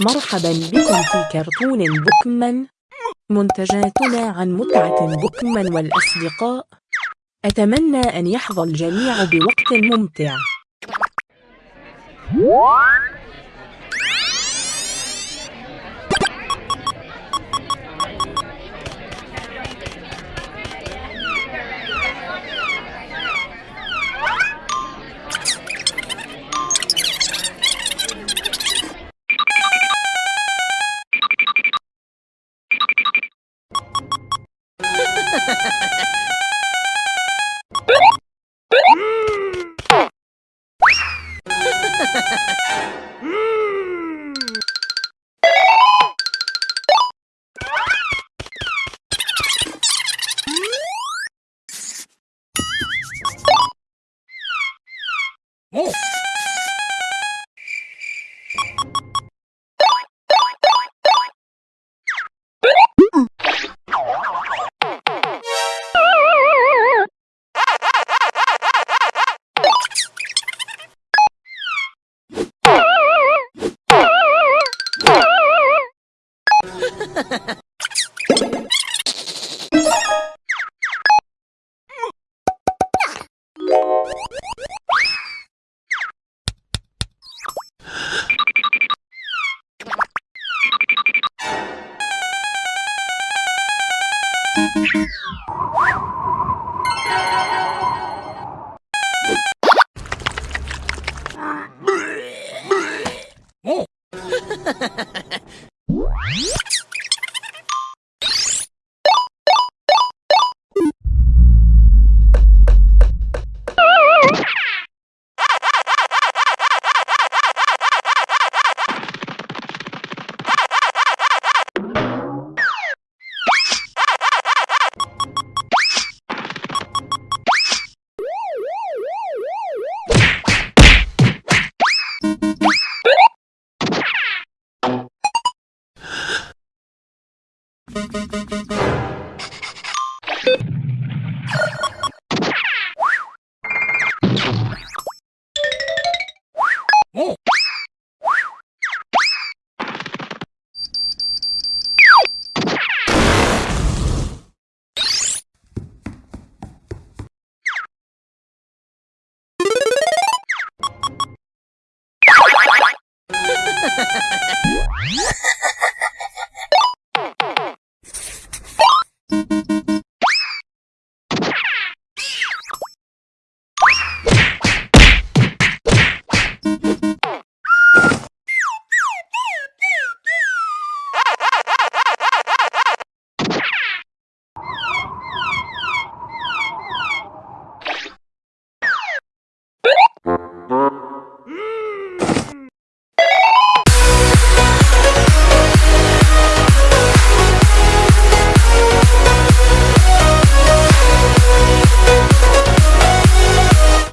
مرحبا بكم في كرتون بوكمان. منتجاتنا عن متعة بوكمان والأصدقاء. أتمنى أن يحظى الجميع بوقت ممتع. Oh! ハハハハ。Ha ha ha!